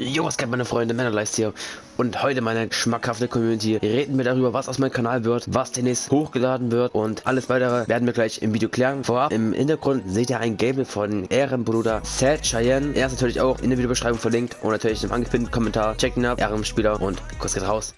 Jo, was geht meine Freunde, Männerleist hier und heute meine schmackhafte Community reden wir darüber, was aus meinem Kanal wird, was demnächst hochgeladen wird und alles weitere werden wir gleich im Video klären. Vorab im Hintergrund seht ihr ein Gameplay von Ehrenbruder Sad Cheyenne. Er ist natürlich auch in der Videobeschreibung verlinkt und natürlich im angepinnten Kommentar. Checken ab, Ehrenspieler und Kuss geht raus.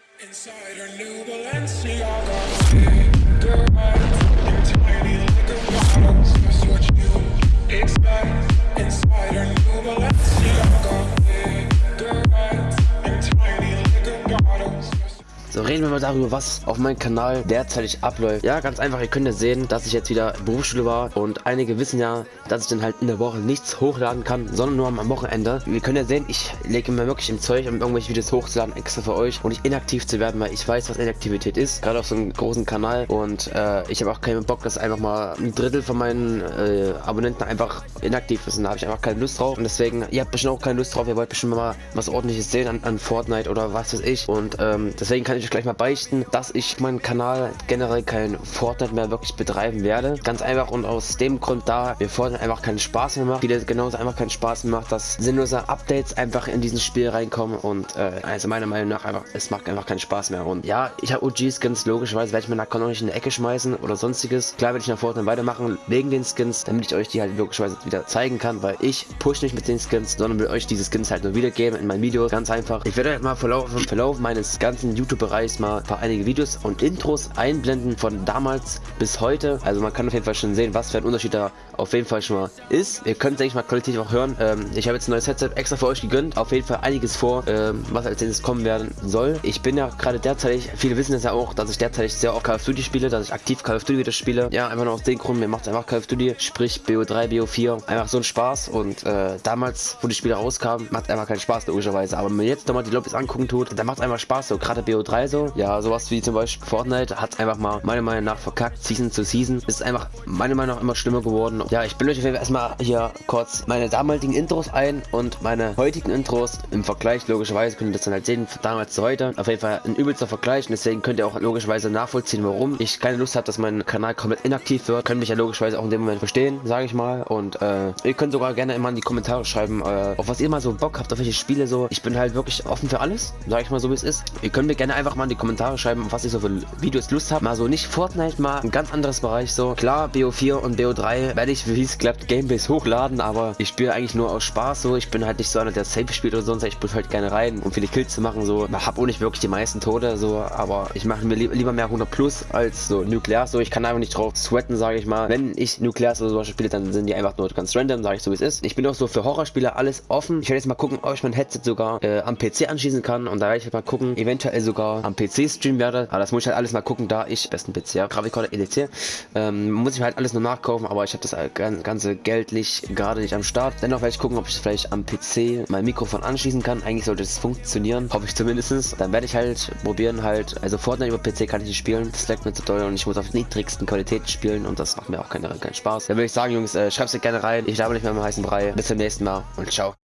Autos. So, reden wir mal darüber, was auf meinem Kanal derzeitig abläuft. Ja, ganz einfach, ihr könnt ja sehen, dass ich jetzt wieder Berufsschule war und einige wissen ja, dass ich dann halt in der Woche nichts hochladen kann, sondern nur am Wochenende. Wir können ja sehen, ich lege mir wirklich im Zeug, um irgendwelche Videos hochzuladen, extra für euch und nicht inaktiv zu werden, weil ich weiß, was Inaktivität ist, gerade auf so einem großen Kanal und äh, ich habe auch keinen Bock, dass einfach mal ein Drittel von meinen äh, Abonnenten einfach inaktiv ist und da habe ich einfach keine Lust drauf und deswegen, ihr habt bestimmt auch keine Lust drauf, ihr wollt bestimmt mal was ordentliches sehen an, an Fortnite oder was weiß ich und ähm, deswegen kann ich euch gleich mal beichten, dass ich meinen Kanal generell kein Fortnite mehr wirklich betreiben werde. Ganz einfach und aus dem Grund da mir Fortnite einfach keinen Spaß mehr macht, viele genauso einfach keinen Spaß mehr macht, dass sinnlose Updates einfach in dieses Spiel reinkommen und äh, also meiner Meinung nach einfach, es macht einfach keinen Spaß mehr und ja, ich habe OG-Skins, logischerweise werde ich meinen Account noch nicht in die Ecke schmeißen oder sonstiges. Klar werde ich nach Fortnite weitermachen, wegen den Skins, damit ich euch die halt logischerweise wieder zeigen kann, weil ich push nicht mit den Skins, sondern will euch diese Skins halt nur wiedergeben in meinen Videos, ganz einfach. Ich werde euch mal Verlauf, Verlauf meines ganzen YouTube-Bereichs mal ein paar einige Videos und Intros einblenden von damals bis heute. Also man kann auf jeden Fall schon sehen, was für ein Unterschied da auf jeden Fall schon mal ist. Ihr könnt, denke ich mal, qualitativ auch hören. Ähm, ich habe jetzt ein neues Headset extra für euch gegönnt. Auf jeden Fall einiges vor, ähm, was als nächstes kommen werden soll. Ich bin ja gerade derzeit, viele wissen es ja auch, dass ich derzeit sehr oft Call of Duty spiele, dass ich aktiv Call of Duty wieder spiele. Ja, einfach nur aus dem Grund, mir macht einfach Call of Duty, sprich BO3, BO4, einfach so ein Spaß. Und äh, damals, wo die Spiele rauskamen, macht einfach keinen Spaß, logischerweise. Aber wenn man jetzt nochmal die Lobbys angucken tut, dann macht es einfach Spaß. So, gerade BO3 so. Ja, sowas wie zum Beispiel Fortnite hat einfach mal meiner Meinung nach verkackt, Season zu Season. Ist einfach meiner Meinung nach immer schlimmer geworden. Ja, ich bin euch auf jeden Fall erstmal hier kurz meine damaligen Intros ein und meine heutigen Intros im Vergleich. Logischerweise könnt ihr das dann halt sehen, von damals zu heute. Auf jeden Fall ein übelster Vergleich und deswegen könnt ihr auch logischerweise nachvollziehen, warum ich keine Lust habe, dass mein Kanal komplett inaktiv wird. Könnt mich ja logischerweise auch in dem Moment verstehen, sage ich mal. Und äh, ihr könnt sogar gerne immer in die Kommentare schreiben, äh, auf was ihr mal so Bock habt, auf welche Spiele so. Ich bin halt wirklich offen für alles, sage ich mal so, wie es ist. Ihr könnt mir gerne einfach mal in die Kommentare schreiben, was ihr so für Videos Lust habt. Mal so nicht Fortnite, mal ein ganz anderes Bereich so. Klar, BO4 und BO3 werde ich, wie es klappt, Gameplays hochladen, aber ich spiele eigentlich nur aus Spaß so. Ich bin halt nicht so einer, der safe spielt oder sonst. Ich bin halt gerne rein, um viele Kills zu machen so. Ich habe auch nicht wirklich die meisten Tode so, aber ich mache mir li lieber mehr 100 plus als so Nuklear so. Ich kann einfach nicht drauf sweaten, sage ich mal. Wenn ich Nuklear oder sowas spiele, dann sind die einfach nur ganz random, sage ich so wie es ist. Ich bin auch so für Horrorspiele alles offen. Ich werde jetzt mal gucken, ob ich mein Headset sogar äh, am PC anschließen kann und da werde ich mal gucken, eventuell sogar am PC streamen werde. Aber das muss ich halt alles mal gucken, da ich besten PC habe. Grafikkorte EDC. Ähm, muss ich halt alles nur nachkaufen, aber ich habe das ganze geldlich gerade nicht am Start. Dennoch werde ich gucken, ob ich vielleicht am PC mein Mikrofon anschließen kann. Eigentlich sollte es funktionieren, hoffe ich zumindest. Dann werde ich halt probieren halt, also Fortnite über PC kann ich nicht spielen, das leckt mir zu doll und ich muss auf niedrigsten Qualität spielen und das macht mir auch keinen, keinen Spaß. Dann würde ich sagen, Jungs, äh, schreibt es gerne rein. Ich glaube nicht mehr im heißen Brei. Bis zum nächsten Mal und ciao.